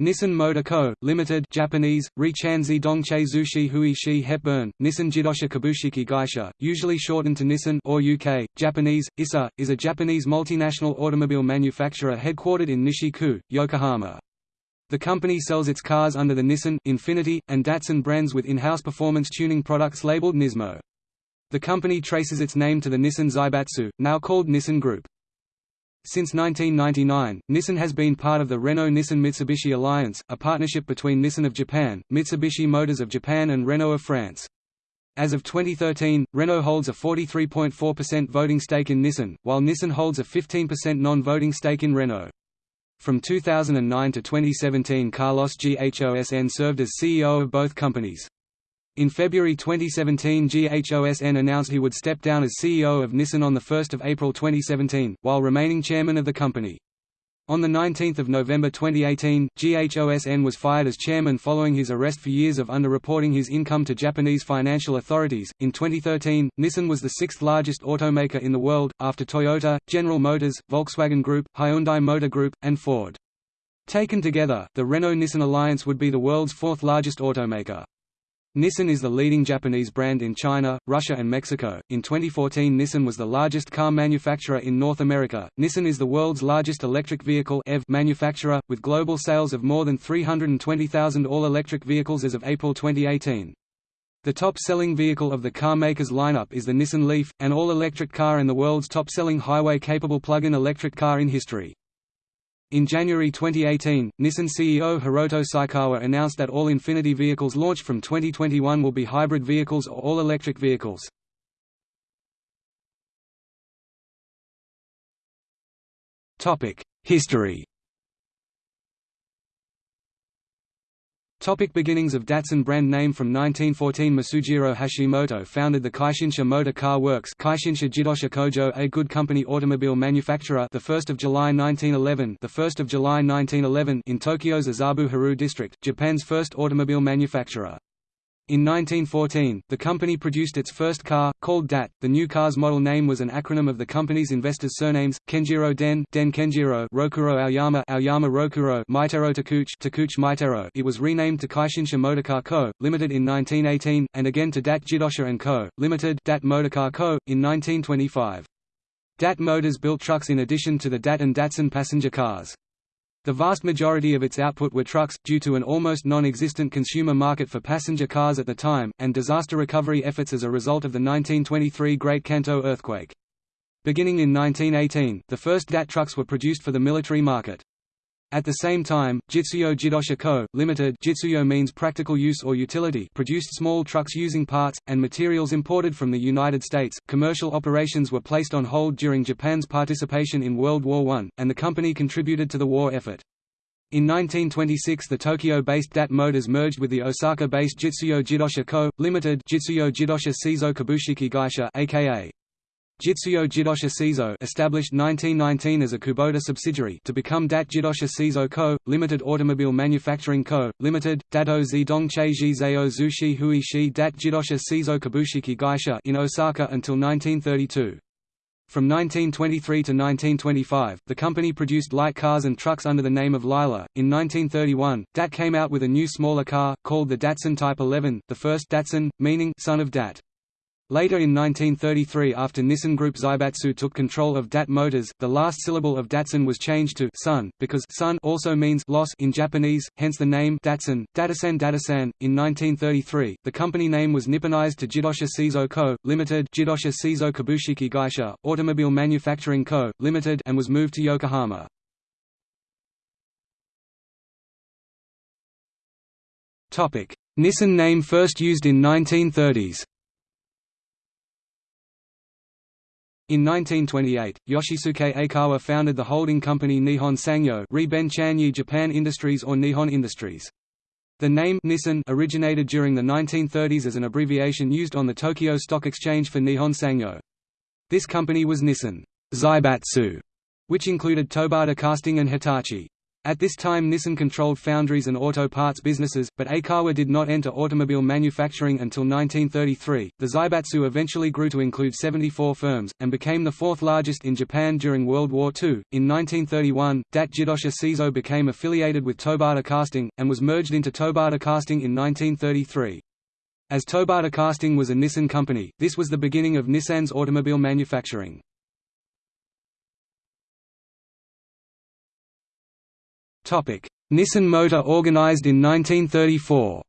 Nissan Motor Co., Limited Japanese, Richanzi Dongche Zushi Hui Shi Hepburn, Nissan Jidosha Kabushiki Gaisha, usually shortened to Nissan or UK, Japanese, ISA, is a Japanese multinational automobile manufacturer headquartered in Nishi-ku, Yokohama. The company sells its cars under the Nissan, Infiniti, and Datsun brands with in-house performance tuning products labeled Nismo. The company traces its name to the Nissan Zaibatsu, now called Nissan Group. Since 1999, Nissan has been part of the Renault-Nissan-Mitsubishi Alliance, a partnership between Nissan of Japan, Mitsubishi Motors of Japan and Renault of France. As of 2013, Renault holds a 43.4% voting stake in Nissan, while Nissan holds a 15% non-voting stake in Renault. From 2009 to 2017 Carlos Ghosn served as CEO of both companies. In February 2017 GHOSN announced he would step down as CEO of Nissan on 1 April 2017, while remaining chairman of the company. On 19 November 2018, GHOSN was fired as chairman following his arrest for years of underreporting his income to Japanese financial authorities. In 2013, Nissan was the sixth largest automaker in the world, after Toyota, General Motors, Volkswagen Group, Hyundai Motor Group, and Ford. Taken together, the Renault-Nissan alliance would be the world's fourth largest automaker. Nissan is the leading Japanese brand in China, Russia, and Mexico. In 2014, Nissan was the largest car manufacturer in North America. Nissan is the world's largest electric vehicle EV manufacturer, with global sales of more than 320,000 all electric vehicles as of April 2018. The top-selling vehicle of the car maker's lineup is the Nissan Leaf, an all-electric car and the world's top-selling highway-capable plug-in electric car in history. In January 2018, Nissan CEO Hiroto Saikawa announced that all Infiniti vehicles launched from 2021 will be hybrid vehicles or all-electric vehicles. History Topic beginnings of Datsun brand name From 1914 Masujiro Hashimoto founded the Kaishinsha Motor Car Works Kaishinsha Jidosha Kojo a good company automobile manufacturer the 1st of July 1911 the 1st of July 1911 in Tokyo's Azabu-Hiroo district Japan's first automobile manufacturer in 1914, the company produced its first car, called DAT. The new car's model name was an acronym of the company's investors' surnames: Kenjiro Den, Den Kenjiro, Rokuro Aoyama, Aoyama Rokuro, Meitaro Takeuchi, Takeuchi Meitaro. It was renamed to Kaishinsha Motorcar Co., Limited in 1918, and again to DAT Jidosha & Co., Limited, DAT Motorcar Co., in 1925. DAT Motors built trucks in addition to the DAT and Datsun passenger cars. The vast majority of its output were trucks, due to an almost non-existent consumer market for passenger cars at the time, and disaster recovery efforts as a result of the 1923 Great Kanto earthquake. Beginning in 1918, the first DAT trucks were produced for the military market. At the same time, Jitsuyo Jidosha Co., Limited Jitsuyo means practical use or utility produced small trucks using parts, and materials imported from the United States. Commercial operations were placed on hold during Japan's participation in World War I, and the company contributed to the war effort. In 1926 the Tokyo-based DAT Motors merged with the Osaka-based Jitsuyo Jidosha Co., Limited Jitsuyo Jidosha Seizo Kabushiki Gaisha aka Jitsuyo Jidosha Seizo established 1919 as a Kubota subsidiary to become Dat Jidosha Seizo Co., Limited Automobile Manufacturing Co., Limited, Dato Zidong Cheiji Zao Zushi Hui Shi Dat Jidosha Seizo Kabushiki Gaisha in Osaka until 1932. From 1923 to 1925, the company produced light cars and trucks under the name of Lila. In 1931, DAT came out with a new smaller car, called the Datsun Type 11, the first Datsun, meaning son of Dat. Later in 1933 after Nissan Group Zaibatsu took control of DAT Motors, the last syllable of Datsun was changed to Sun, because Sun also means loss in Japanese, hence the name Datsun, Datasan Datasan. In 1933, the company name was Nipponized to Jidosha Seizo Co., Limited Jidosha Seizo Kabushiki Gaisha, Automobile Manufacturing Co., Limited and was moved to Yokohama. Nissan name first used in 1930s In 1928, Yoshisuke Aikawa founded the holding company Nihon Sangyo Japan Industries or Nihon Industries. The name Nissan originated during the 1930s as an abbreviation used on the Tokyo Stock Exchange for Nihon Sangyo. This company was Nissan Zaibatsu, which included Tobata Casting and Hitachi. At this time Nissan controlled foundries and auto parts businesses, but Aikawa did not enter automobile manufacturing until 1933. The Zaibatsu eventually grew to include 74 firms, and became the fourth largest in Japan during World War II. In 1931, Dat Jidosha Seizo became affiliated with Tobata Casting, and was merged into Tobata Casting in 1933. As Tobata Casting was a Nissan company, this was the beginning of Nissan's automobile manufacturing. Nissan Motor organized in 1934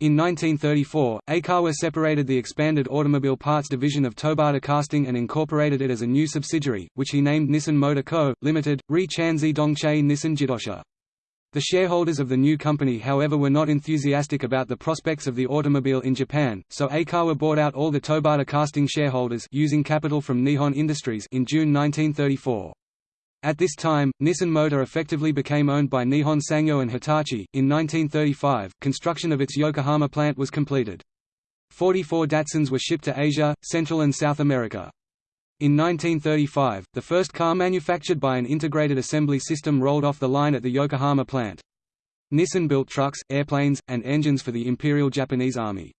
In 1934, Aikawa separated the expanded automobile parts division of Tobata Casting and incorporated it as a new subsidiary, which he named Nissan Motor Co., Ltd., Ri Chanzi Dongche Nissan Jidosha. The shareholders of the new company however were not enthusiastic about the prospects of the automobile in Japan, so Aikawa bought out all the Tobata casting shareholders using capital from Nihon Industries in June 1934. At this time, Nissan Motor effectively became owned by Nihon Sangyo and Hitachi. In 1935, construction of its Yokohama plant was completed. 44 Datsuns were shipped to Asia, Central and South America. In 1935, the first car manufactured by an integrated assembly system rolled off the line at the Yokohama plant. Nissan built trucks, airplanes, and engines for the Imperial Japanese Army.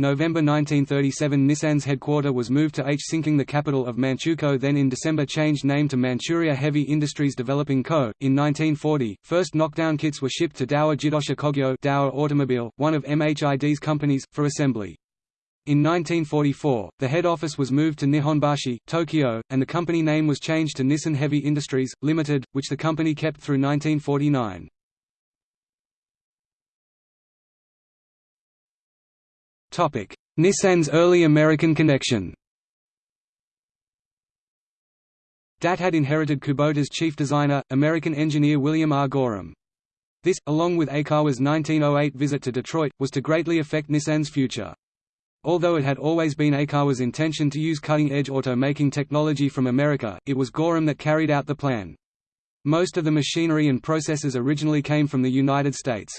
November 1937 Nissan's headquarter was moved to Hsinking the capital of Manchukuo then in December changed name to Manchuria Heavy Industries Developing Co. In 1940, first knockdown kits were shipped to Dowa Jidosha Kogyo Dowa Automobile, one of MHID's companies, for assembly. In 1944, the head office was moved to Nihonbashi, Tokyo, and the company name was changed to Nissan Heavy Industries, Limited, which the company kept through 1949. Nissan's early American connection DAT had inherited Kubota's chief designer, American engineer William R. Gorham. This, along with Aikawa's 1908 visit to Detroit, was to greatly affect Nissan's future. Although it had always been Aikawa's intention to use cutting-edge automaking technology from America, it was Gorham that carried out the plan. Most of the machinery and processes originally came from the United States.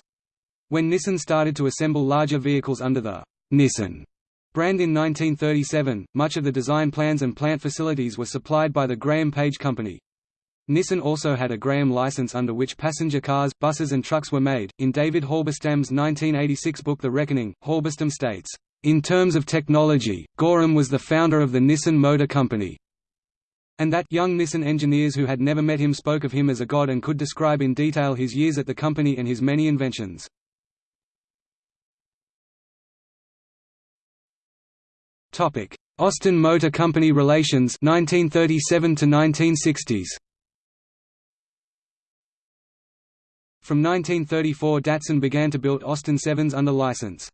When Nissan started to assemble larger vehicles under the Nissan brand in 1937, much of the design plans and plant facilities were supplied by the Graham Paige Company. Nissan also had a Graham license under which passenger cars, buses and trucks were made. In David Halberstam's 1986 book The Reckoning, Halberstam states, "In terms of technology, Gorham was the founder of the Nissan Motor Company." And that young Nissan engineers who had never met him spoke of him as a god and could describe in detail his years at the company and his many inventions. Topic: Austin Motor Company relations 1937 to 1960s. From 1934 Datsun began to build Austin 7s under license.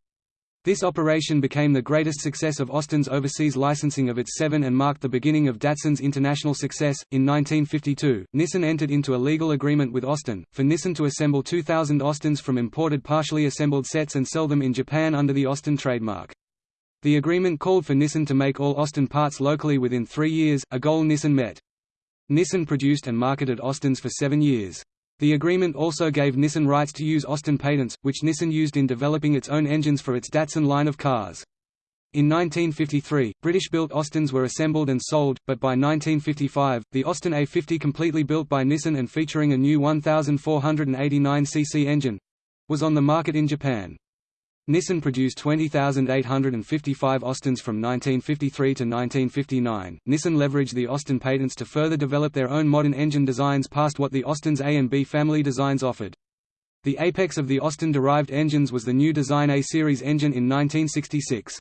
This operation became the greatest success of Austin's overseas licensing of its 7 and marked the beginning of Datsun's international success. In 1952, Nissan entered into a legal agreement with Austin, for Nissan to assemble 2,000 Austins from imported partially assembled sets and sell them in Japan under the Austin trademark. The agreement called for Nissan to make all Austin parts locally within three years, a goal Nissan met. Nissan produced and marketed Austins for seven years. The agreement also gave Nissan rights to use Austin patents, which Nissan used in developing its own engines for its Datsun line of cars. In 1953, British-built Austins were assembled and sold, but by 1955, the Austin A50 completely built by Nissan and featuring a new 1,489cc engine—was on the market in Japan. Nissan produced 20,855 Austins from 1953 to 1959. Nissan leveraged the Austin patents to further develop their own modern engine designs past what the Austin's A and B family designs offered. The apex of the Austin-derived engines was the new design A-series engine in 1966.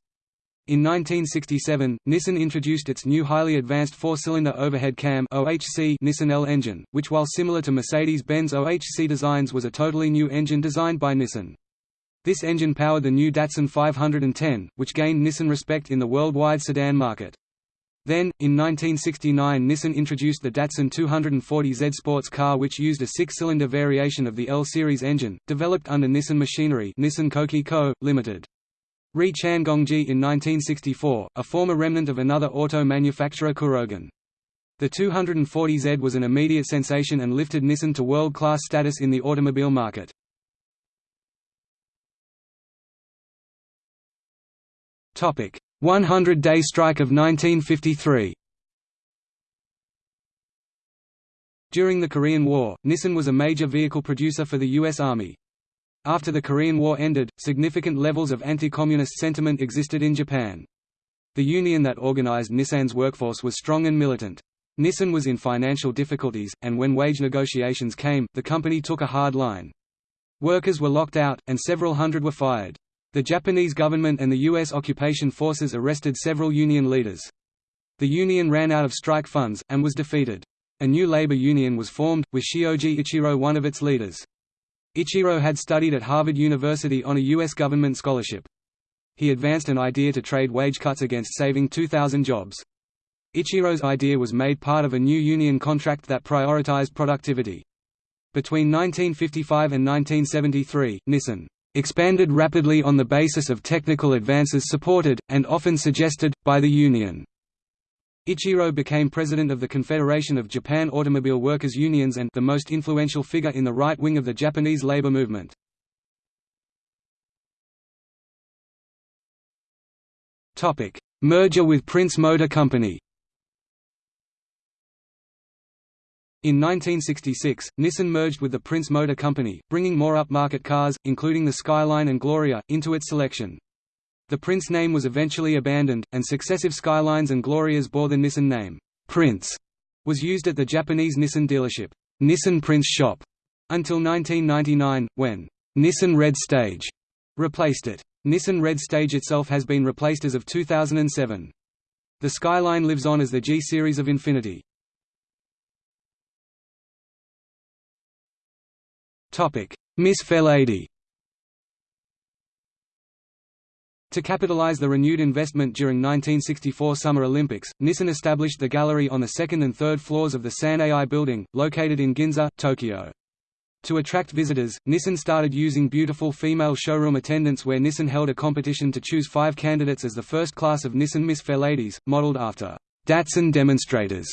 In 1967, Nissan introduced its new highly advanced four-cylinder overhead cam OHC Nissan L engine, which while similar to Mercedes-Benz OHC designs was a totally new engine designed by Nissan. This engine powered the new Datsun 510, which gained Nissan respect in the worldwide sedan market. Then, in 1969 Nissan introduced the Datsun 240Z sports car which used a six-cylinder variation of the L-series engine, developed under Nissan Machinery Nissan Co., Ltd. Ri Changongji in 1964, a former remnant of another auto manufacturer Kurogane. The 240Z was an immediate sensation and lifted Nissan to world-class status in the automobile market. 100-day strike of 1953 During the Korean War, Nissan was a major vehicle producer for the U.S. Army. After the Korean War ended, significant levels of anti-communist sentiment existed in Japan. The union that organized Nissan's workforce was strong and militant. Nissan was in financial difficulties, and when wage negotiations came, the company took a hard line. Workers were locked out, and several hundred were fired. The Japanese government and the U.S. occupation forces arrested several union leaders. The union ran out of strike funds, and was defeated. A new labor union was formed, with Shioji Ichiro one of its leaders. Ichiro had studied at Harvard University on a U.S. government scholarship. He advanced an idea to trade wage cuts against saving 2,000 jobs. Ichiro's idea was made part of a new union contract that prioritized productivity. Between 1955 and 1973, Nissan expanded rapidly on the basis of technical advances supported, and often suggested, by the union. Ichiro became president of the Confederation of Japan Automobile Workers Unions and the most influential figure in the right wing of the Japanese labor movement. Merger with Prince Motor Company In 1966, Nissan merged with the Prince Motor Company, bringing more upmarket cars, including the Skyline and Gloria, into its selection. The Prince name was eventually abandoned, and successive Skylines and Glorias bore the Nissan name. Prince was used at the Japanese Nissan dealership, Nissan Prince Shop, until 1999, when Nissan Red Stage replaced it. Nissan Red Stage itself has been replaced as of 2007. The Skyline lives on as the G series of Infiniti. Miss Fairlady To capitalize the renewed investment during 1964 Summer Olympics, Nissan established the gallery on the second and third floors of the San-Ai building, located in Ginza, Tokyo. To attract visitors, Nissan started using beautiful female showroom attendants where Nissan held a competition to choose five candidates as the first class of Nissan Miss Fairladies, modeled after Datsun demonstrators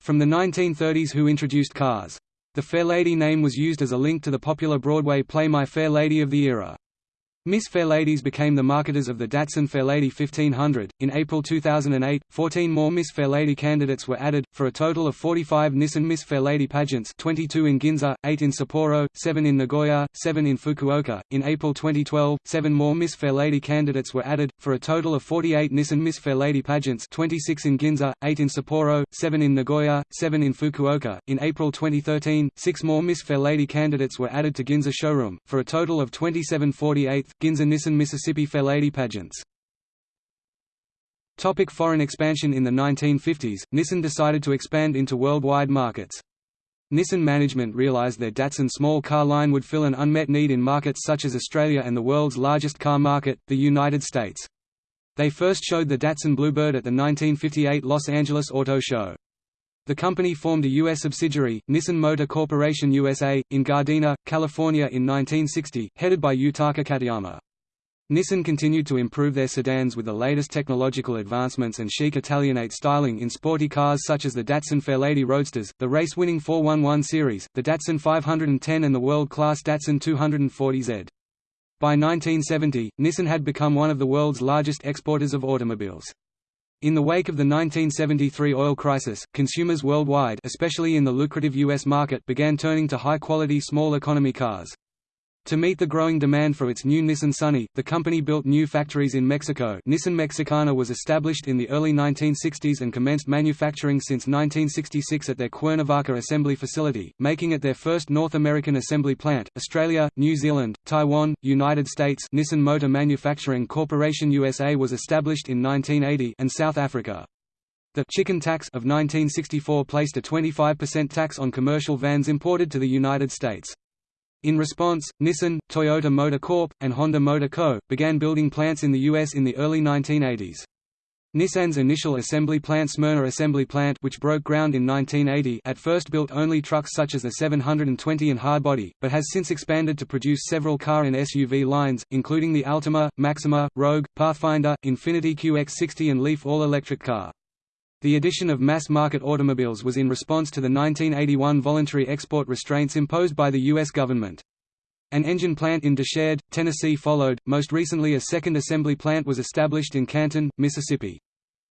from the 1930s who introduced cars. The Fair Lady name was used as a link to the popular Broadway play My Fair Lady of the era. Miss Fairladies became the marketers of the Datsun Fairlady 1500. In April 2008, 14 more Miss Fairlady candidates were added, for a total of 45 Nissan Miss Fairlady pageants 22 in Ginza, 8 in Sapporo, 7 in Nagoya, 7 in Fukuoka. In April 2012, 7 more Miss Fairlady candidates were added, for a total of 48 Nissan Miss Fairlady pageants 26 in Ginza, 8 in Sapporo, 7 in Nagoya, 7 in Fukuoka. In April 2013, 6 more Miss Fairlady candidates were added to Ginza showroom, for a total of 27 48 Ginza Nissan Mississippi Fairlady pageants. Topic foreign expansion In the 1950s, Nissan decided to expand into worldwide markets. Nissan management realized their Datsun small car line would fill an unmet need in markets such as Australia and the world's largest car market, the United States. They first showed the Datsun Bluebird at the 1958 Los Angeles Auto Show. The company formed a U.S. subsidiary, Nissan Motor Corporation USA, in Gardena, California in 1960, headed by Yutaka Katayama. Nissan continued to improve their sedans with the latest technological advancements and chic Italianate styling in sporty cars such as the Datsun Fairlady Roadsters, the race-winning 411 series, the Datsun 510 and the world-class Datsun 240Z. By 1970, Nissan had become one of the world's largest exporters of automobiles. In the wake of the 1973 oil crisis, consumers worldwide especially in the lucrative U.S. market began turning to high-quality small economy cars. To meet the growing demand for its new Nissan Sunny, the company built new factories in Mexico Nissan Mexicana was established in the early 1960s and commenced manufacturing since 1966 at their Cuernavaca assembly facility, making it their first North American assembly plant. Australia, New Zealand, Taiwan, United States Nissan Motor Manufacturing Corporation USA was established in 1980 and South Africa. The chicken tax of 1964 placed a 25% tax on commercial vans imported to the United States. In response, Nissan, Toyota Motor Corp., and Honda Motor Co. began building plants in the U.S. in the early 1980s. Nissan's initial assembly plant Smyrna Assembly Plant which broke ground in 1980 at first built only trucks such as the 720 and hardbody, but has since expanded to produce several car and SUV lines, including the Altima, Maxima, Rogue, Pathfinder, Infiniti QX60 and Leaf all-electric car. The addition of mass-market automobiles was in response to the 1981 voluntary export restraints imposed by the U.S. government. An engine plant in Decherd, Tennessee followed, most recently a second assembly plant was established in Canton, Mississippi.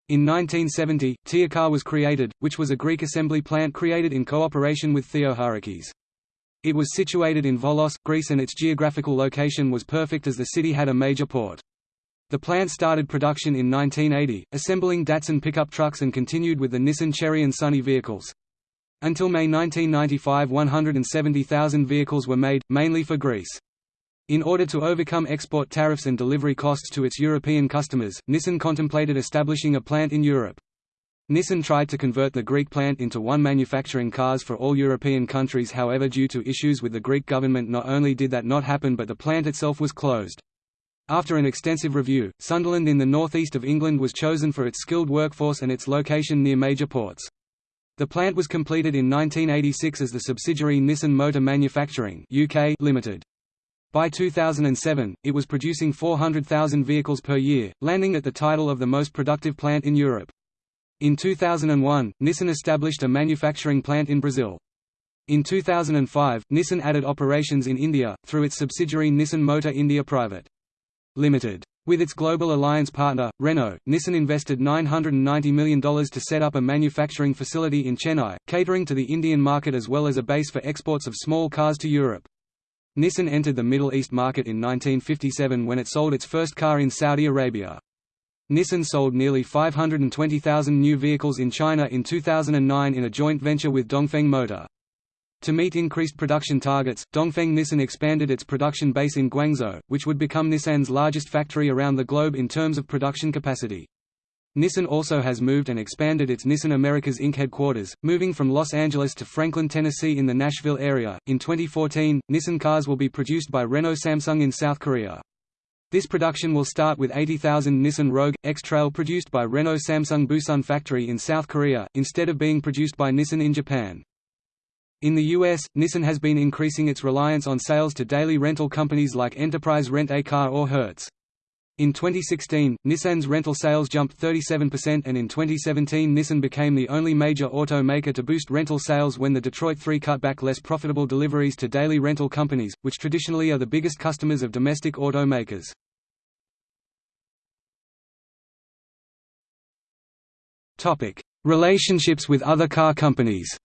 In 1970, Teocar was created, which was a Greek assembly plant created in cooperation with Theocharakis. It was situated in Volos, Greece and its geographical location was perfect as the city had a major port. The plant started production in 1980, assembling Datsun pickup trucks and continued with the Nissan Cherry and Sunny vehicles. Until May 1995 170,000 vehicles were made, mainly for Greece. In order to overcome export tariffs and delivery costs to its European customers, Nissan contemplated establishing a plant in Europe. Nissan tried to convert the Greek plant into one manufacturing cars for all European countries however due to issues with the Greek government not only did that not happen but the plant itself was closed. After an extensive review, Sunderland in the northeast of England was chosen for its skilled workforce and its location near major ports. The plant was completed in 1986 as the subsidiary Nissan Motor Manufacturing UK Limited. By 2007, it was producing 400,000 vehicles per year, landing at the title of the most productive plant in Europe. In 2001, Nissan established a manufacturing plant in Brazil. In 2005, Nissan added operations in India, through its subsidiary Nissan Motor India Private. Limited. With its global alliance partner, Renault, Nissan invested $990 million to set up a manufacturing facility in Chennai, catering to the Indian market as well as a base for exports of small cars to Europe. Nissan entered the Middle East market in 1957 when it sold its first car in Saudi Arabia. Nissan sold nearly 520,000 new vehicles in China in 2009 in a joint venture with Dongfeng Motor. To meet increased production targets, Dongfeng Nissan expanded its production base in Guangzhou, which would become Nissan's largest factory around the globe in terms of production capacity. Nissan also has moved and expanded its Nissan Americas Inc. headquarters, moving from Los Angeles to Franklin, Tennessee in the Nashville area. In 2014, Nissan cars will be produced by Renault Samsung in South Korea. This production will start with 80,000 Nissan Rogue, X-Trail produced by Renault Samsung Busan factory in South Korea, instead of being produced by Nissan in Japan. In the U.S., Nissan has been increasing its reliance on sales to daily rental companies like Enterprise Rent-A-Car or Hertz. In 2016, Nissan's rental sales jumped 37% and in 2017 Nissan became the only major automaker to boost rental sales when the Detroit 3 cut back less profitable deliveries to daily rental companies, which traditionally are the biggest customers of domestic automakers. Relationships with other car companies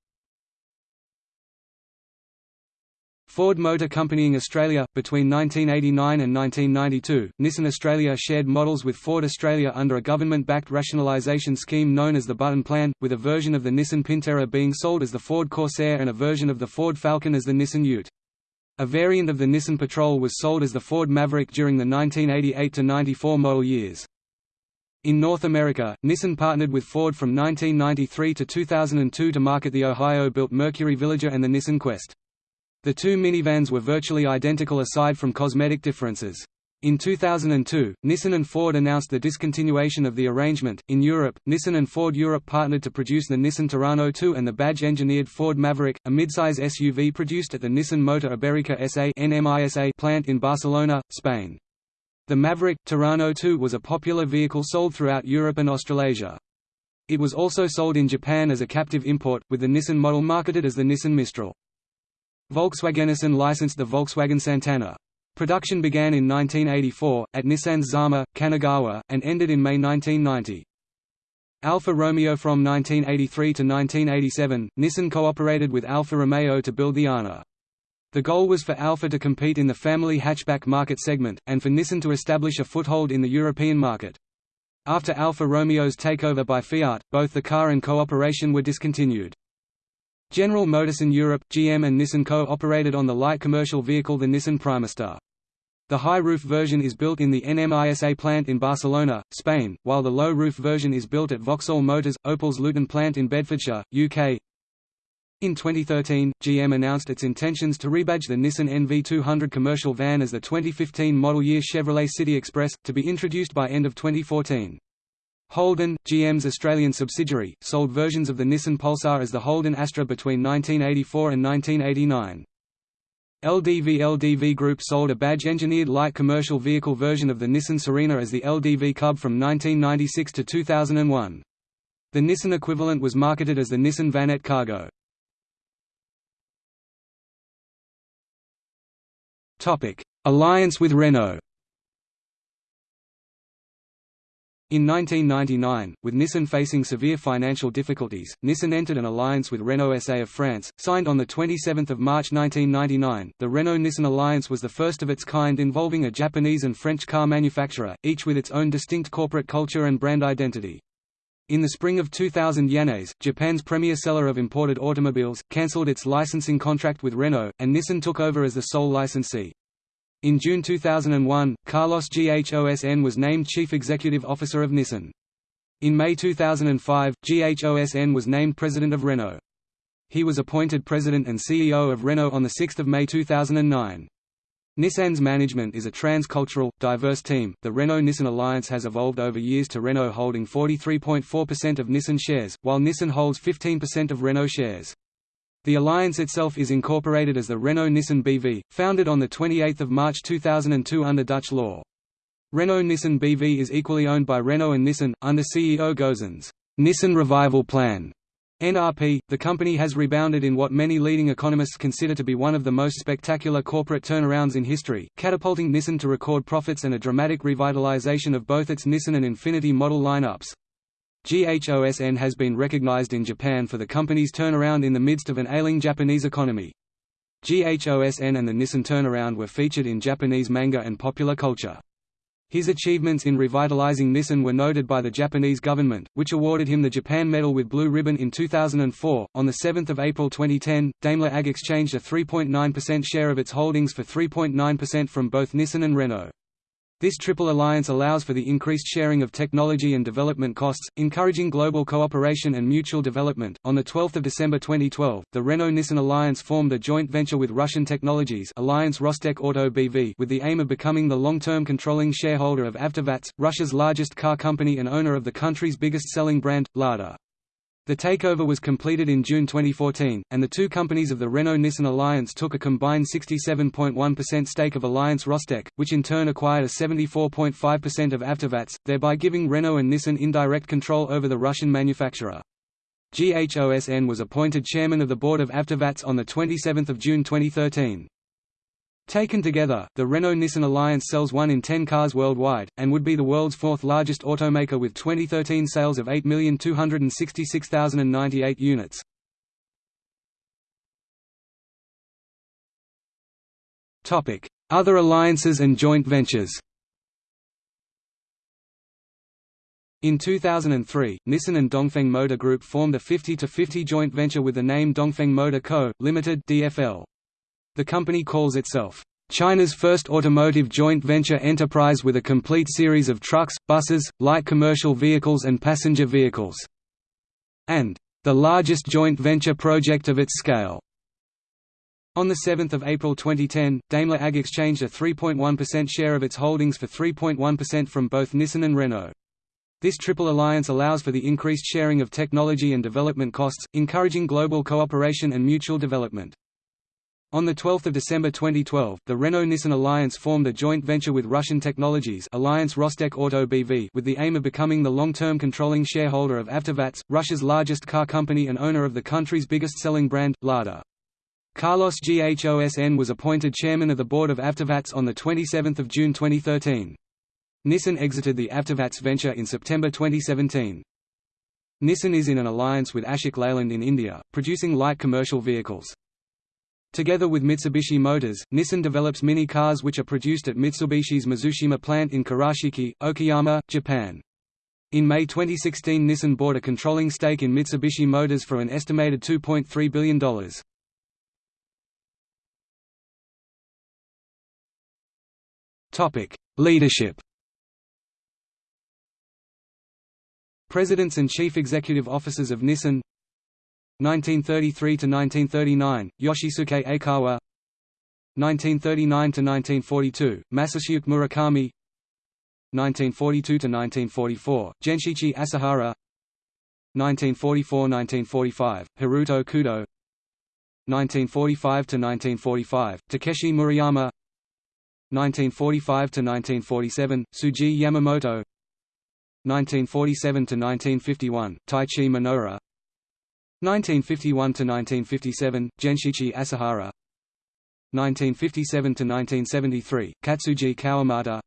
Ford Motor Company in Australia Between 1989 and 1992, Nissan Australia shared models with Ford Australia under a government-backed rationalisation scheme known as the Button Plan, with a version of the Nissan Pintara being sold as the Ford Corsair and a version of the Ford Falcon as the Nissan Ute. A variant of the Nissan Patrol was sold as the Ford Maverick during the 1988–94 model years. In North America, Nissan partnered with Ford from 1993 to 2002 to market the Ohio-built Mercury Villager and the Nissan Quest. The two minivans were virtually identical aside from cosmetic differences. In 2002, Nissan and Ford announced the discontinuation of the arrangement. In Europe, Nissan and Ford Europe partnered to produce the Nissan Terrano 2 and the badge-engineered Ford Maverick, a midsize SUV produced at the Nissan Motor Iberica SA plant in Barcelona, Spain. The Maverick Terrano 2 was a popular vehicle sold throughout Europe and Australasia. It was also sold in Japan as a captive import, with the Nissan model marketed as the Nissan Mistral. Volkswagen Nissan licensed the Volkswagen Santana. Production began in 1984, at Nissan's Zama, Kanagawa, and ended in May 1990. Alfa Romeo From 1983 to 1987, Nissan cooperated with Alfa Romeo to build the Arna. The goal was for Alfa to compete in the family hatchback market segment, and for Nissan to establish a foothold in the European market. After Alfa Romeo's takeover by Fiat, both the car and cooperation were discontinued. General Motors in Europe, GM and Nissan co-operated on the light commercial vehicle the Nissan Primastar. The high-roof version is built in the NMISA plant in Barcelona, Spain, while the low-roof version is built at Vauxhall Motors, Opel's Luton plant in Bedfordshire, UK. In 2013, GM announced its intentions to rebadge the Nissan NV200 commercial van as the 2015 model year Chevrolet City Express, to be introduced by end of 2014. Holden, GM's Australian subsidiary, sold versions of the Nissan Pulsar as the Holden Astra between 1984 and 1989. LDV LDV Group sold a badge-engineered light commercial vehicle version of the Nissan Serena as the LDV Cub from 1996 to 2001. The Nissan equivalent was marketed as the Nissan Vanette Cargo. Alliance with Renault In 1999, with Nissan facing severe financial difficulties, Nissan entered an alliance with Renault SA of France, signed on 27 March 1999. The Renault-Nissan alliance was the first of its kind involving a Japanese and French car manufacturer, each with its own distinct corporate culture and brand identity. In the spring of 2000 Yanase, Japan's premier seller of imported automobiles, cancelled its licensing contract with Renault, and Nissan took over as the sole licensee. In June 2001, Carlos Ghosn was named Chief Executive Officer of Nissan. In May 2005, Ghosn was named President of Renault. He was appointed President and CEO of Renault on 6 May 2009. Nissan's management is a trans-cultural, diverse team. The Renault-Nissan alliance has evolved over years to Renault holding 43.4% of Nissan shares, while Nissan holds 15% of Renault shares. The alliance itself is incorporated as the Renault-Nissan BV, founded on 28 March 2002 under Dutch law. Renault-Nissan BV is equally owned by Renault and Nissan, under CEO Ghosn's Nissan Revival Plan. NRP, the company has rebounded in what many leading economists consider to be one of the most spectacular corporate turnarounds in history, catapulting Nissan to record profits and a dramatic revitalization of both its Nissan and Infiniti model lineups. GHOSN has been recognized in Japan for the company's turnaround in the midst of an ailing Japanese economy. GHOSN and the Nissan turnaround were featured in Japanese manga and popular culture. His achievements in revitalizing Nissan were noted by the Japanese government, which awarded him the Japan Medal with Blue Ribbon in 2004. On 7 April 2010, Daimler AG exchanged a 3.9% share of its holdings for 3.9% from both Nissan and Renault. This triple alliance allows for the increased sharing of technology and development costs, encouraging global cooperation and mutual development. On the 12th of December 2012, the Renault-Nissan alliance formed a joint venture with Russian Technologies Alliance Rostec Auto BV with the aim of becoming the long-term controlling shareholder of AvtoVAZ, Russia's largest car company and owner of the country's biggest selling brand, Lada. The takeover was completed in June 2014, and the two companies of the Renault-Nissan alliance took a combined 67.1% stake of Alliance Rostec, which in turn acquired a 74.5% of AvtoVAZ, thereby giving Renault and Nissan indirect control over the Russian manufacturer. GHOSN was appointed chairman of the board of AvtoVAZ on 27 June 2013. Taken together, the Renault-Nissan alliance sells 1 in 10 cars worldwide, and would be the world's fourth largest automaker with 2013 sales of 8,266,098 units. Other alliances and joint ventures In 2003, Nissan and Dongfeng Motor Group formed a 50-50 joint venture with the name Dongfeng Motor Co., Limited (DFL). The company calls itself, "...China's first automotive joint venture enterprise with a complete series of trucks, buses, light commercial vehicles and passenger vehicles," and "...the largest joint venture project of its scale." On 7 April 2010, Daimler AG exchanged a 3.1% share of its holdings for 3.1% from both Nissan and Renault. This triple alliance allows for the increased sharing of technology and development costs, encouraging global cooperation and mutual development. On 12 December 2012, the Renault-Nissan alliance formed a joint venture with Russian Technologies Alliance Rostec Auto BV with the aim of becoming the long-term controlling shareholder of AvtoVAZ, Russia's largest car company and owner of the country's biggest-selling brand, Lada. Carlos Ghosn was appointed chairman of the board of AvtoVAZ on 27 June 2013. Nissan exited the AvtoVAZ venture in September 2017. Nissan is in an alliance with Ashok Leyland in India, producing light commercial vehicles. Together with Mitsubishi Motors, Nissan develops mini cars which are produced at Mitsubishi's Mizushima plant in Kurashiki, Okayama, Japan. In May 2016 Nissan bought a controlling stake in Mitsubishi Motors for an estimated $2.3 billion. Leadership Presidents and Chief Executive Officers of Nissan 1933 to 1939 Yoshisuke Aikawa 1939 to 1942 Masasuke Murakami. 1942 to 1944 Genshichi Asahara. 1944–1945 Haruto Kudo. 1945 to 1945 Takeshi Murayama. 1945 to 1947 Tsuji Yamamoto. 1947 to 1951 Taichi Minoura 1951–1957, Genshichi Asahara. 1957–1973, Katsuji Kawamata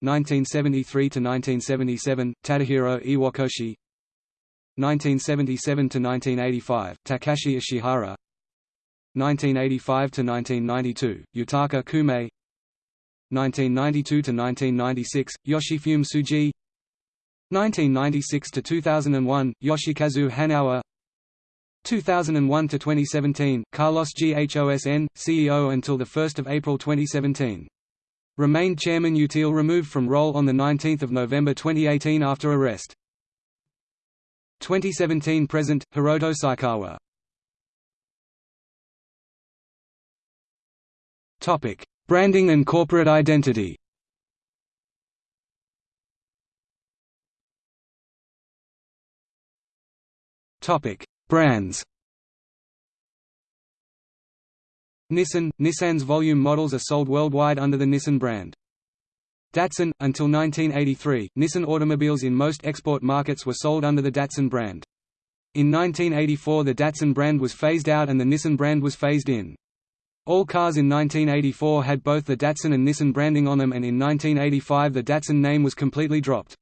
1973 to 1977 Tadahiro Iwakoshi. 1977 to 1985 Takashi Ishihara. 1985 to 1992 Yutaka Kume. 1992 to 1996 Yoshifumi Tsuji. 1996 to 2001 Yoshikazu Hanawa 2001 to 2017 Carlos Ghosn CEO until the 1st of April 2017 Remained chairman Util removed from role on 19 November 2018 after arrest. 2017 present Hiroto Saikawa. Topic: Branding and corporate identity. Topic: Brands. Nissan – Nissan's volume models are sold worldwide under the Nissan brand. Datsun – Until 1983, Nissan automobiles in most export markets were sold under the Datsun brand. In 1984 the Datsun brand was phased out and the Nissan brand was phased in. All cars in 1984 had both the Datsun and Nissan branding on them and in 1985 the Datsun name was completely dropped.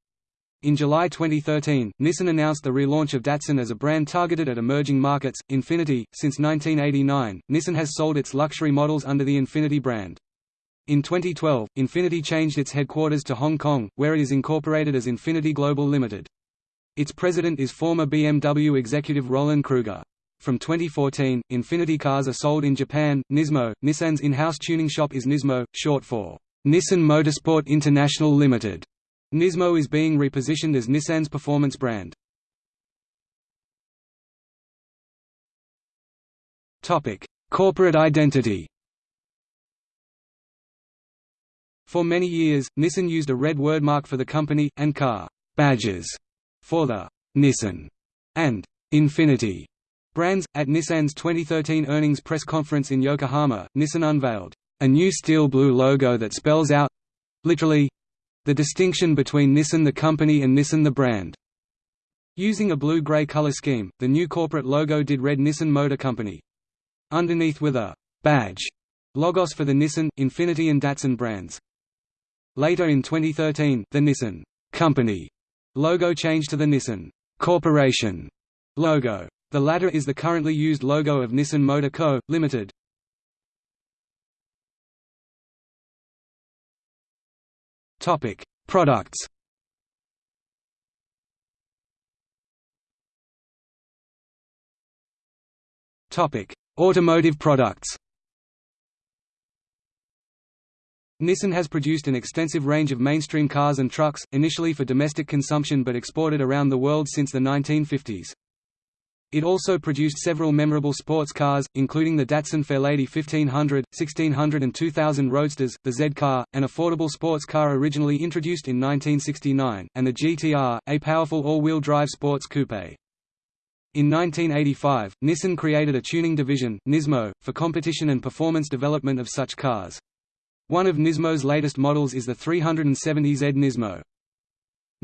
In July 2013, Nissan announced the relaunch of Datsun as a brand targeted at emerging markets. Infiniti Since 1989, Nissan has sold its luxury models under the Infiniti brand. In 2012, Infiniti changed its headquarters to Hong Kong, where it is incorporated as Infiniti Global Limited. Its president is former BMW executive Roland Kruger. From 2014, Infiniti cars are sold in Japan. Nismo, Nissan's in-house tuning shop is Nismo, short for Nissan Motorsport International Limited. Nismo is being repositioned as Nissan's performance brand. Topic: Corporate identity. For many years, Nissan used a red wordmark for the company, and car badges for the Nissan and Infiniti brands. At Nissan's 2013 earnings press conference in Yokohama, Nissan unveiled a new steel blue logo that spells out literally the distinction between Nissan the company and Nissan the brand. Using a blue-gray color scheme, the new corporate logo did read Nissan Motor Company. Underneath with a badge logos for the Nissan, Infiniti and Datsun brands. Later in 2013, the Nissan Company logo changed to the Nissan Corporation logo. The latter is the currently used logo of Nissan Motor Co., Limited. Topic: Products. Topic: Automotive products. Nissan has produced an extensive range of mainstream cars and trucks, initially for domestic consumption but exported around the world since the 1950s. It also produced several memorable sports cars, including the Datsun Fairlady 1500, 1600 and 2000 Roadsters, the Z-Car, an affordable sports car originally introduced in 1969, and the GTR, a powerful all-wheel drive sports coupe. In 1985, Nissan created a tuning division, Nismo, for competition and performance development of such cars. One of Nismo's latest models is the 370Z Nismo.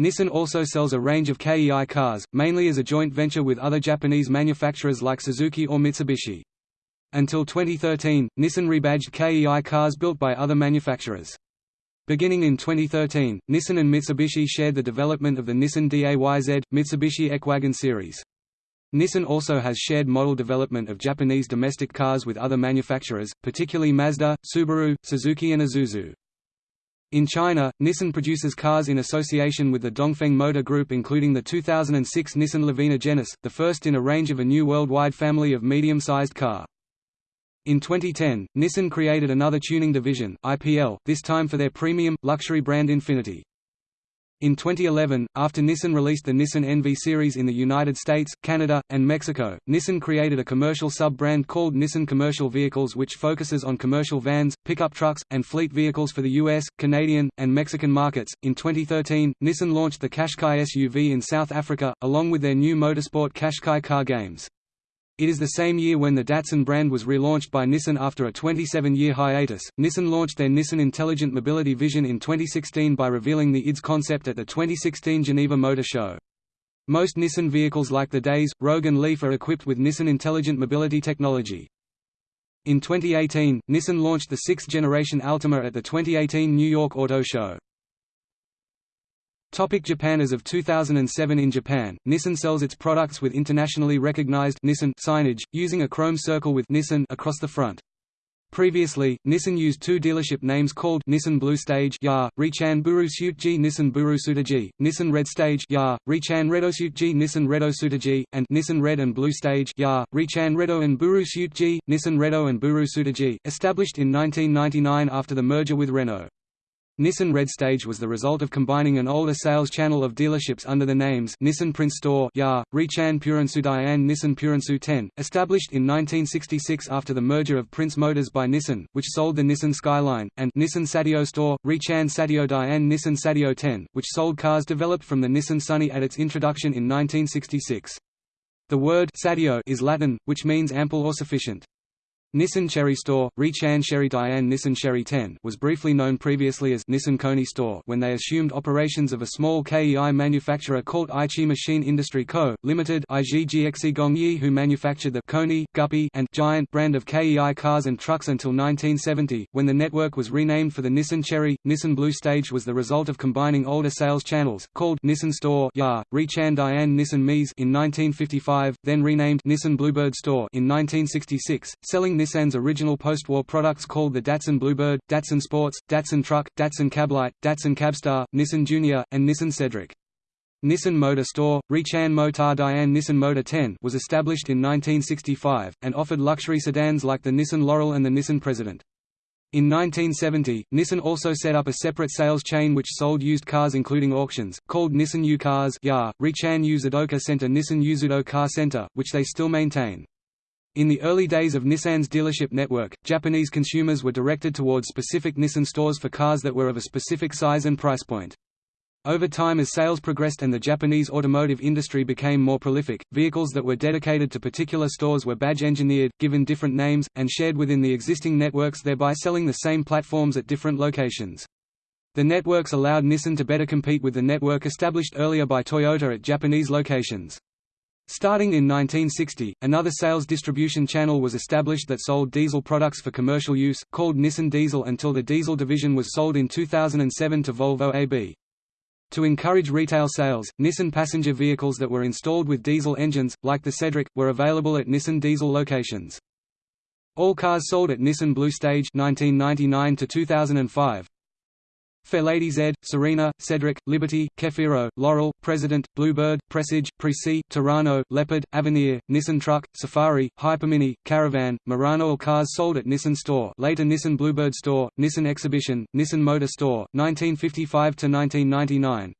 Nissan also sells a range of KEI cars, mainly as a joint venture with other Japanese manufacturers like Suzuki or Mitsubishi. Until 2013, Nissan rebadged KEI cars built by other manufacturers. Beginning in 2013, Nissan and Mitsubishi shared the development of the Nissan DAYZ, Mitsubishi eK Wagon series. Nissan also has shared model development of Japanese domestic cars with other manufacturers, particularly Mazda, Subaru, Suzuki and Isuzu. In China, Nissan produces cars in association with the Dongfeng Motor Group including the 2006 Nissan Livina Genesis, the first in a range of a new worldwide family of medium-sized car. In 2010, Nissan created another tuning division, IPL, this time for their premium, luxury brand Infiniti. In 2011, after Nissan released the Nissan NV series in the United States, Canada, and Mexico, Nissan created a commercial sub-brand called Nissan Commercial Vehicles which focuses on commercial vans, pickup trucks, and fleet vehicles for the US, Canadian, and Mexican markets. In 2013, Nissan launched the Qashqai SUV in South Africa, along with their new motorsport Qashqai car games. It is the same year when the Datsun brand was relaunched by Nissan after a 27-year hiatus. Nissan launched their Nissan Intelligent Mobility Vision in 2016 by revealing the IDS concept at the 2016 Geneva Motor Show. Most Nissan vehicles like the Dayz, Rogue and Leaf are equipped with Nissan Intelligent Mobility technology. In 2018, Nissan launched the sixth-generation Altima at the 2018 New York Auto Show. Topic Japan As of 2007 in Japan, Nissan sells its products with internationally recognized Nissan signage, using a chrome circle with Nissan across the front. Previously, Nissan used two dealership names called Nissan Blue Stage Ya, Richan Buru Suitji Nissan Buru Sutaji, Nissan Red Stage Ya, Richan Redo Suitji Nissan Redo Sutaji, and Nissan Red and Blue Stage Ya, Richan Redo and Buru Suitji, Nissan Redo and Buru Sutaji, established in 1999 after the merger with Renault. Nissan Red Stage was the result of combining an older sales channel of dealerships under the names Nissan Prince Store Ya, Richan Purensu Dian Nissan Purensu 10, established in 1966 after the merger of Prince Motors by Nissan, which sold the Nissan Skyline, and Nissan Satio Store, Richan Satio Dian Nissan Satio 10, which sold cars developed from the Nissan Sunny at its introduction in 1966. The word Satio is Latin, which means ample or sufficient. Nissan Cherry Store, Richan Chery Dian Nissan Chery 10 was briefly known previously as Nissan Cony Store when they assumed operations of a small KEI manufacturer called Aichi Machine Industry Co., Limited who manufactured the Cony, Guppy, and Giant brand of KEI cars and trucks until 1970, when the network was renamed for the Nissan Cherry. Nissan Blue Stage was the result of combining older sales channels, called Nissan Store Ya, Richan Dian Nissan Mies in 1955, then renamed Nissan Bluebird Store in 1966, selling Nissan's original post-war products called the Datsun Bluebird, Datsun Sports, Datsun Truck, Datsun Cablite, Datsun Cabstar, Nissan Junior, and Nissan Cedric. Nissan Motor Store, Richan Motar Dian Nissan Motor 10 was established in 1965, and offered luxury sedans like the Nissan Laurel and the Nissan President. In 1970, Nissan also set up a separate sales chain which sold used cars including auctions, called Nissan U Cars Ya, Richan U Zudoka Center Nissan Uzudo Car Center, which they still maintain. In the early days of Nissan's dealership network, Japanese consumers were directed towards specific Nissan stores for cars that were of a specific size and price point. Over time as sales progressed and the Japanese automotive industry became more prolific, vehicles that were dedicated to particular stores were badge-engineered, given different names, and shared within the existing networks thereby selling the same platforms at different locations. The networks allowed Nissan to better compete with the network established earlier by Toyota at Japanese locations. Starting in 1960, another sales distribution channel was established that sold diesel products for commercial use, called Nissan Diesel until the diesel division was sold in 2007 to Volvo AB. To encourage retail sales, Nissan passenger vehicles that were installed with diesel engines, like the Cedric, were available at Nissan Diesel locations. All cars sold at Nissan Blue Stage 1999 to 2005 Fairlady Z, Serena, Cedric, Liberty, Cefiro, Laurel, President, Bluebird, Presage, Presea, Terrano, Leopard, Avenir, Nissan Truck, Safari, Hypermini, Caravan, Murano All cars sold at Nissan Store later Nissan Bluebird Store, Nissan Exhibition, Nissan Motor Store, 1955–1999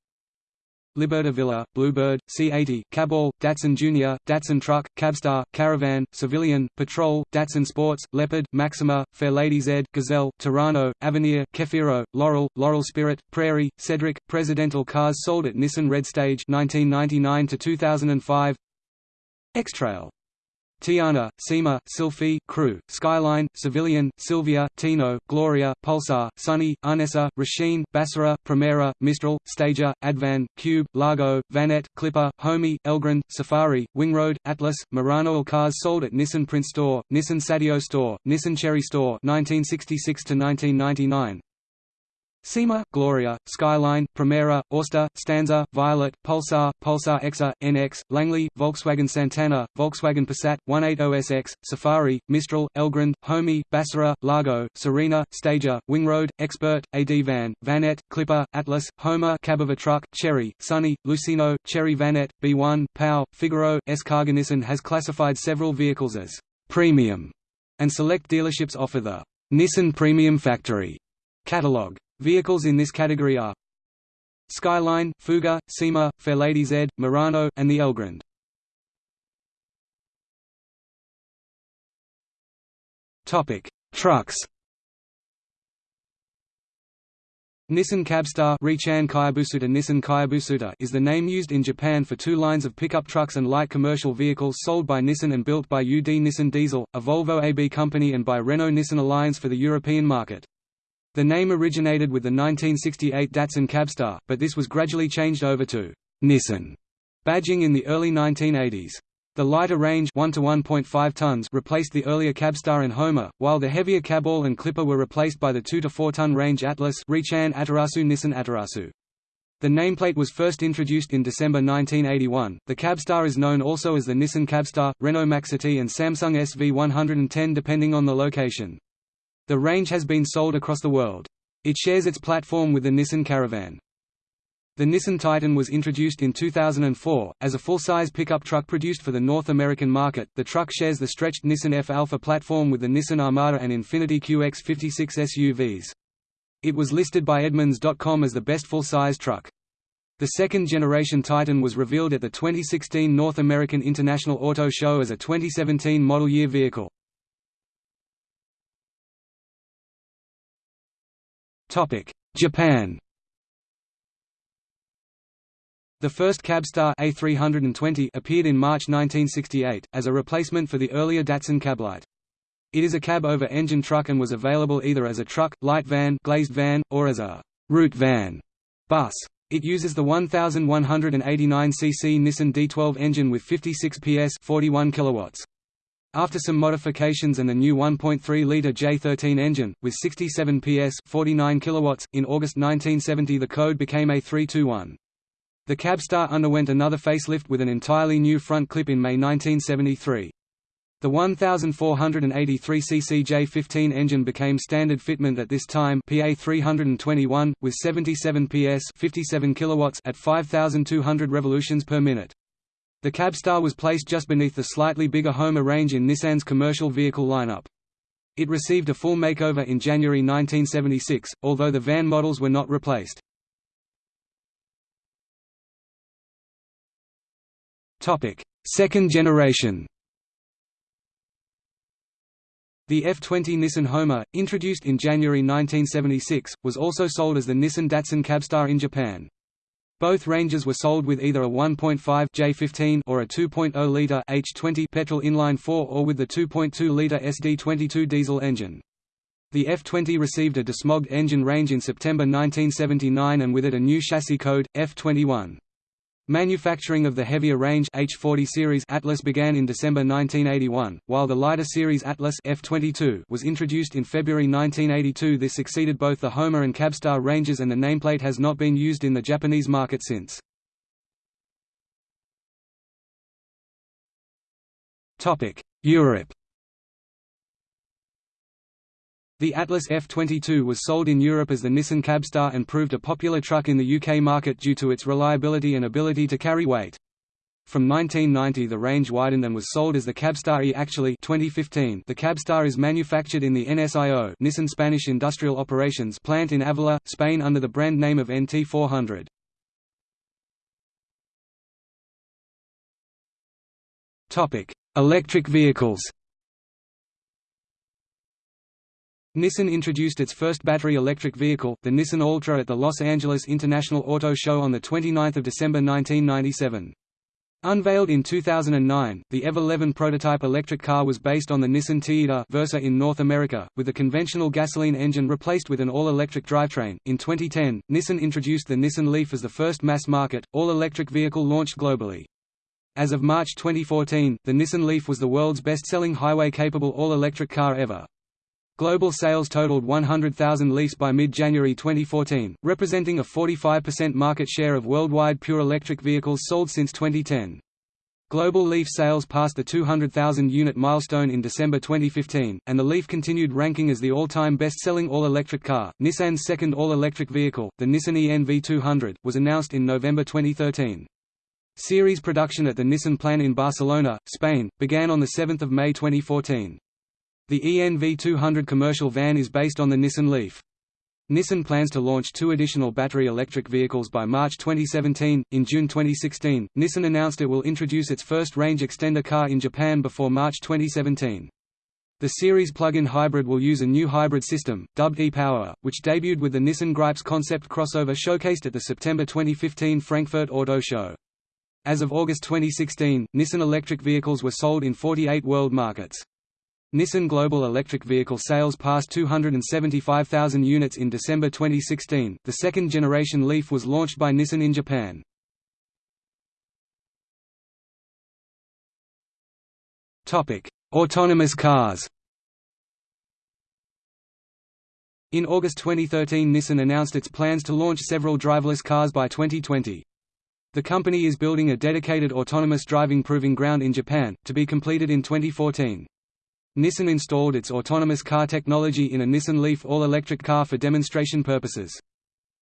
Liberta Villa, Bluebird, C80, Caball, Datsun Junior, Datsun Truck, Cabstar, Caravan, Civilian, Patrol, Datsun Sports, Leopard, Maxima, Fairlady Z, Gazelle, Terrano, Avenir, Cefiro, Laurel, Laurel Spirit, Prairie, Cedric, Presidential cars sold at Nissan Red Stage 1999 to 2005 X-Trail Teana, Cima, Sylphy, Crew, Skyline, Civilian, Silvia, Tino, Gloria, Pulsar, Sunny, Unessa, Racine, Bassara, Primera, Mistral, Stagea, Advan, Cube, Largo, Vanette, Clipper, Homie, Elgrand, Safari, Wingroad, Atlas, Murano cars sold at Nissan Prince Store, Nissan Satio Store, Nissan Cherry Store 1966 to 1999 Cima, Gloria, Skyline, Primera, Auster, Stanza, Violet, Pulsar, Pulsar Exa, NX, Langley, Volkswagen Santana, Volkswagen Passat, 180SX, Safari, Mistral, Elgrand, Homey, Bassara, Largo, Serena, Stagea, Wingroad, Expert, AD Van, Vanette, Clipper, Atlas, Homer Cabova Truck, Cherry, Sunny, Lucino, Cherry Vanette, B1, Pao, Figaro, S. Nissan has classified several vehicles as «premium» and select dealerships offer the «Nissan Premium Factory» catalog. Vehicles in this category are Skyline, Fuga, Cima, Fairlady Z, Murano, and the Elgrand. Topic: Trucks. Nissan Cabstar Nissan is the name used in Japan for two lines of pickup trucks and light commercial vehicles sold by Nissan and built by UD Nissan Diesel, a Volvo AB company and by Renault Nissan Alliance for the European market. The name originated with the 1968 Datsun Cabstar, but this was gradually changed over to Nissan badging in the early 1980s. The lighter range 1 to 1.5 tons replaced the earlier Cabstar and Homer, while the heavier Caball and Clipper were replaced by the 2 to 4 ton range Atlas Richan Atarasu Nissan Atarasu. The nameplate was first introduced in December 1981. The Cabstar is known also as the Nissan Cabstar, Renault Maxity, and Samsung SV110 depending on the location. The range has been sold across the world. It shares its platform with the Nissan Caravan. The Nissan Titan was introduced in 2004 as a full-size pickup truck produced for the North American market. The truck shares the stretched Nissan F Alpha platform with the Nissan Armada and Infiniti QX56 SUVs. It was listed by Edmunds.com as the best full-size truck. The second-generation Titan was revealed at the 2016 North American International Auto Show as a 2017 model year vehicle. Japan The first Cabstar A320 appeared in March 1968, as a replacement for the earlier Datsun Cablite. It is a cab-over-engine truck and was available either as a truck, light van, glazed van, or as a route van bus. It uses the 1189 cc Nissan D12 engine with 56 PS 41 kilowatts. After some modifications and the new 1.3-litre J13 engine, with 67 PS 49 kilowatts, in August 1970 the code became A321. The Cabstar underwent another facelift with an entirely new front clip in May 1973. The 1483cc J15 engine became standard fitment at this time PA 321, with 77 PS 57 kilowatts at 5,200 revolutions per minute. The Cabstar was placed just beneath the slightly bigger Homer range in Nissan's commercial vehicle lineup. It received a full makeover in January 1976, although the van models were not replaced. Second generation The F20 Nissan Homer, introduced in January 1976, was also sold as the Nissan Datsun Cabstar in Japan. Both ranges were sold with either a 1.5 J15 or a 2.0-liter H20 petrol inline 4 or with the 2.2-liter SD22 diesel engine. The F20 received a desmogged engine range in September 1979 and with it a new chassis code, F21. Manufacturing of the heavier range H40 series Atlas began in December 1981, while the lighter series Atlas F22 was introduced in February 1982. This exceeded both the Homer and Cabstar ranges and the nameplate has not been used in the Japanese market since. Topic: Europe The Atlas F22 was sold in Europe as the Nissan Cabstar and proved a popular truck in the UK market due to its reliability and ability to carry weight. From 1990 the range widened and was sold as the Cabstar E. Actually 2015, the Cabstar is manufactured in the NSIO Nissan Spanish Industrial Operations plant in Avila, Spain under the brand name of NT400. Electric vehicles Nissan introduced its first battery electric vehicle, the Nissan Altra at the Los Angeles International Auto Show on 29 December 1997. Unveiled in 2009, the EV 11 prototype electric car was based on the Nissan Tiida Versa in North America, with the conventional gasoline engine replaced with an all-electric drivetrain. In 2010, Nissan introduced the Nissan Leaf as the first mass-market, all-electric vehicle launched globally. As of March 2014, the Nissan Leaf was the world's best-selling highway-capable all-electric car ever. Global sales totaled 100,000 Leafs by mid-January 2014, representing a 45% market share of worldwide pure electric vehicles sold since 2010. Global Leaf sales passed the 200,000 unit milestone in December 2015, and the Leaf continued ranking as the all-time best-selling all-electric car. Nissan's second all-electric vehicle, the Nissan ENV200, was announced in November 2013. Series production at the Nissan plant in Barcelona, Spain, began on 7 May 2014. The ENV200 commercial van is based on the Nissan Leaf. Nissan plans to launch two additional battery electric vehicles by March 2017. In June 2016, Nissan announced it will introduce its first range extender car in Japan before March 2017. The series plug-in hybrid will use a new hybrid system, dubbed e-Power, which debuted with the Nissan Gripz concept crossover showcased at the September 2015 Frankfurt Auto Show. As of August 2016, Nissan electric vehicles were sold in 48 world markets. Nissan global electric vehicle sales passed 275,000 units in December 2016. The second generation Leaf was launched by Nissan in Japan. Topic: Autonomous cars. In August 2013 Nissan announced its plans to launch several driverless cars by 2020. The company is building a dedicated autonomous driving proving ground in Japan, to be completed in 2014. Nissan installed its autonomous car technology in a Nissan Leaf all-electric car for demonstration purposes.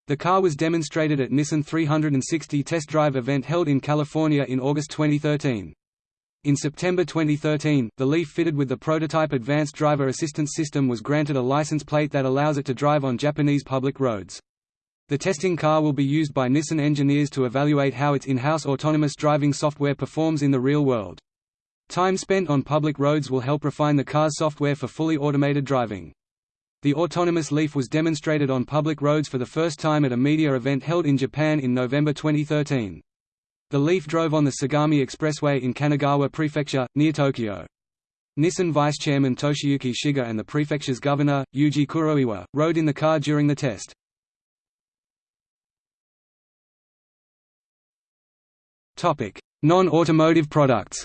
The car was demonstrated at Nissan 360 test drive event held in California in August 2013. In September 2013, the Leaf fitted with the prototype Advanced Driver Assistance System was granted a license plate that allows it to drive on Japanese public roads. The testing car will be used by Nissan engineers to evaluate how its in-house autonomous driving software performs in the real world. Time spent on public roads will help refine the car's software for fully automated driving. The autonomous Leaf was demonstrated on public roads for the first time at a media event held in Japan in November 2013. The Leaf drove on the Sagami Expressway in Kanagawa Prefecture, near Tokyo. Nissan Vice Chairman Toshiyuki Shiga and the prefecture's governor, Yuji Kuroiwa, rode in the car during the test. Non-automotive products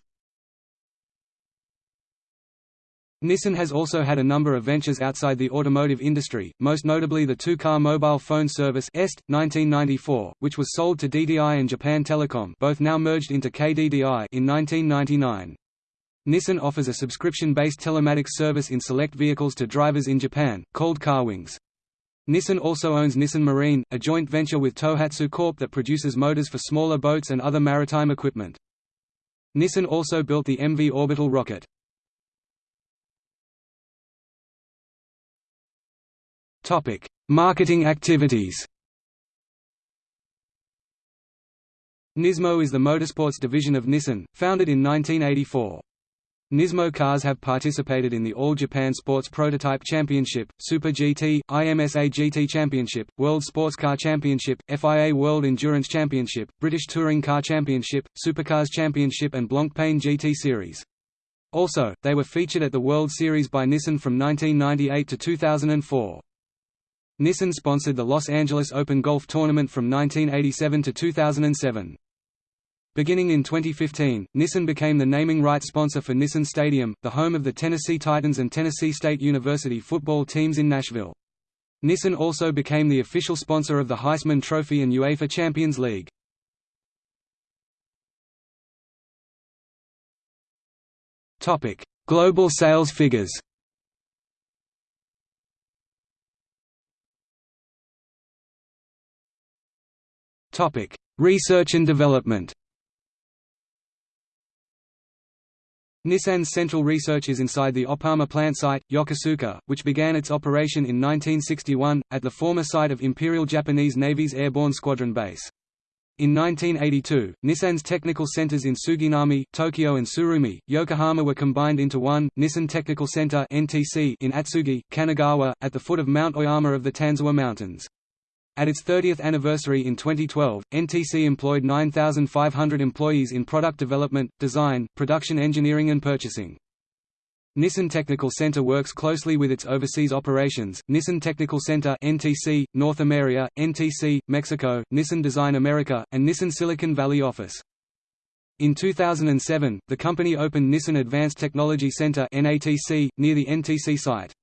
Nissan has also had a number of ventures outside the automotive industry, most notably the two-car mobile phone service EST, 1994, which was sold to DDI and Japan Telecom both now merged into KDDI in 1999. Nissan offers a subscription-based telematics service in select vehicles to drivers in Japan, called Carwings. Nissan also owns Nissan Marine, a joint venture with Tohatsu Corp that produces motors for smaller boats and other maritime equipment. Nissan also built the MV orbital rocket. Topic: Marketing activities. Nismo is the motorsports division of Nissan, founded in 1984. Nismo cars have participated in the All Japan Sports Prototype Championship, Super GT, IMSA GT Championship, World Sports Car Championship, FIA World Endurance Championship, British Touring Car Championship, Supercars Championship and Blancpain GT Series. Also, they were featured at the World Series by Nissan from 1998 to 2004. Nissan sponsored the Los Angeles Open Golf Tournament from 1987 to 2007. Beginning in 2015, Nissan became the naming rights sponsor for Nissan Stadium, the home of the Tennessee Titans and Tennessee State University football teams in Nashville. Nissan also became the official sponsor of the Heisman Trophy and UEFA Champions League. Global sales figures Research and development Nissan's central research is inside the Oppama plant site, Yokosuka, which began its operation in 1961, at the former site of Imperial Japanese Navy's Airborne Squadron Base. In 1982, Nissan's technical centers in Suginami, Tokyo and Tsurumi, Yokohama were combined into one, Nissan Technical Center in Atsugi, Kanagawa, at the foot of Mount Oyama of the Tanzawa Mountains. At its 30th anniversary in 2012, NTC employed 9,500 employees in product development, design, production engineering and purchasing. Nissan Technical Center works closely with its overseas operations, Nissan Technical Center NTC, North America, NTC, Mexico, Nissan Design America, and Nissan Silicon Valley office. In 2007, the company opened Nissan Advanced Technology Center near the NTC site.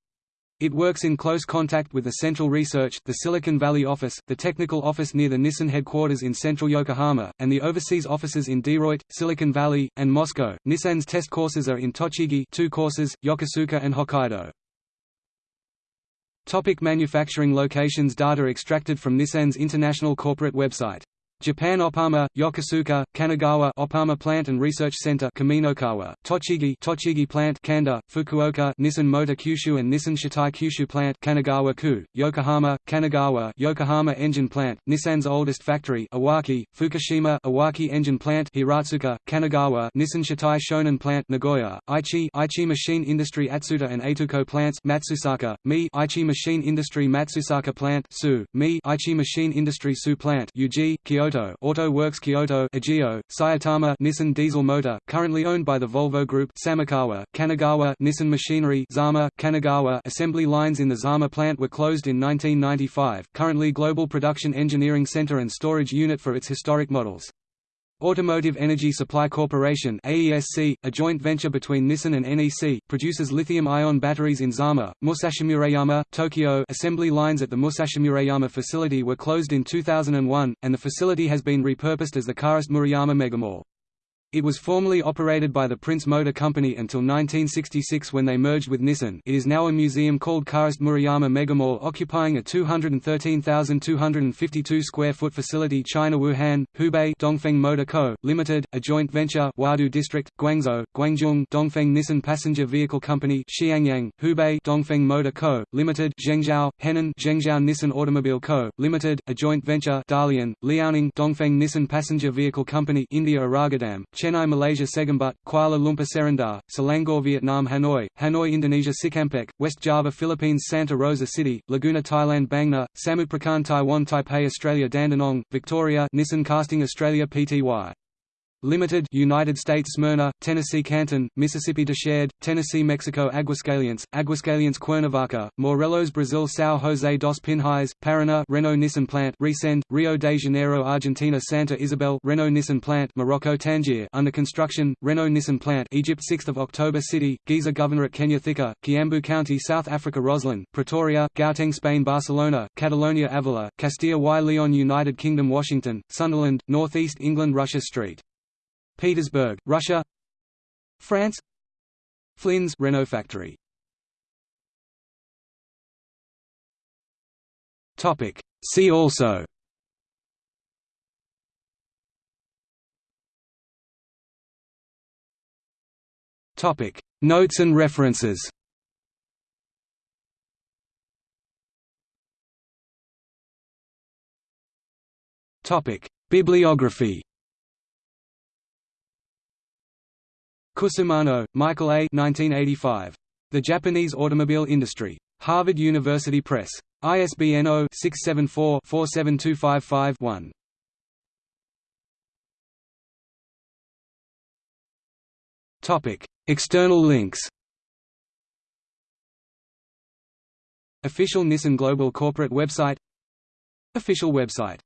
It works in close contact with the Central Research, the Silicon Valley office, the technical office near the Nissan headquarters in central Yokohama, and the overseas offices in Detroit, Silicon Valley, and Moscow. Nissan's test courses are in Tochigi, two courses, Yokosuka and Hokkaido. Topic manufacturing locations Data extracted from Nissan's international corporate website Japan Oppama, Yokosuka, Kanagawa Oppama Plant and Research Center Kaminokawa, Tochigi Tochigi Plant Kanda, Fukuoka Nissan Motor Kyushu and Nissan Shitai Kyushu Plant Kanagawa-ku, Yokohama, Kanagawa Yokohama Engine Plant, Nissan's oldest factory Iwaki, Fukushima Iwaki Engine Plant Hiratsuka, Kanagawa Nissan Shitai Shonan Plant Nagoya, Aichi Aichi Machine Industry Atsuta and Eituko Plants Matsusaka, Mie Aichi Machine Industry Matsusaka Plant Tsu, Mie Aichi Machine Industry Tsu Plant Uji, Kyoto Kyoto Auto Works Kyoto Ageo, Saitama Nissan Diesel Motor, currently owned by the Volvo Group Samukawa, Kanagawa Nissan Machinery Zama, Kanagawa Assembly lines in the Zama plant were closed in 1995, currently Global Production Engineering Center and Storage Unit for its historic models. Automotive Energy Supply Corporation AESC, a joint venture between Nissan and NEC, produces lithium-ion batteries in Zama, Musashimurayama, Tokyo assembly lines at the Musashimurayama facility were closed in 2001, and the facility has been repurposed as the Karist Murayama Megamall. It was formerly operated by the Prince Motor Company until 1966 when they merged with Nissan it is now a museum called Karist Murayama Megamall occupying a 213,252 square foot facility China Wuhan, Hubei Dongfeng Motor Co., Limited, a joint venture Huadu District, Guangzhou, Guangdong Dongfeng Nissan Passenger Vehicle Company Xiangyang, Hubei Dongfeng Motor Co., Limited Zhengzhou, Henan Zhengzhou Nissan Automobile Co., Limited, a joint venture Dalian, Liaoning Dongfeng Nissan Passenger Vehicle Company India Oragadam, Chennai Malaysia Segambut, Kuala Lumpur Serendah, Selangor Vietnam Hanoi, Hanoi Indonesia Cikampek, West Java Philippines Santa Rosa City, Laguna Thailand Bang Samut Prakan Taiwan Taipei Australia Dandenong, Victoria Nissan Casting Australia Pty. Limited, United States Smyrna, Tennessee Canton, Mississippi Decherd, Tennessee Mexico Aguascalientes, Aguascalientes Cuernavaca, Morelos Brazil São José dos Pinhais, Paraná Renault Nissan Plant Resende, Rio de Janeiro Argentina Santa Isabel Renault Nissan Plant Morocco Tangier under construction, Renault Nissan Plant Egypt 6 October City, Giza Governorate Kenya Thika, Kiambu County South Africa Rosslyn, Pretoria, Gauteng Spain Barcelona, Catalonia Avila, Castilla y León United Kingdom Washington, Sunderland, Northeast England Russia Street Petersburg, Russia. France. Flins Renault factory. Topic. See also. Topic. Notes and references. Topic. Bibliography Cusumano, Michael A. 1985. The Japanese Automobile Industry. Harvard University Press. ISBN 0-674-47255-1. External links Official Nissan Global corporate website Official website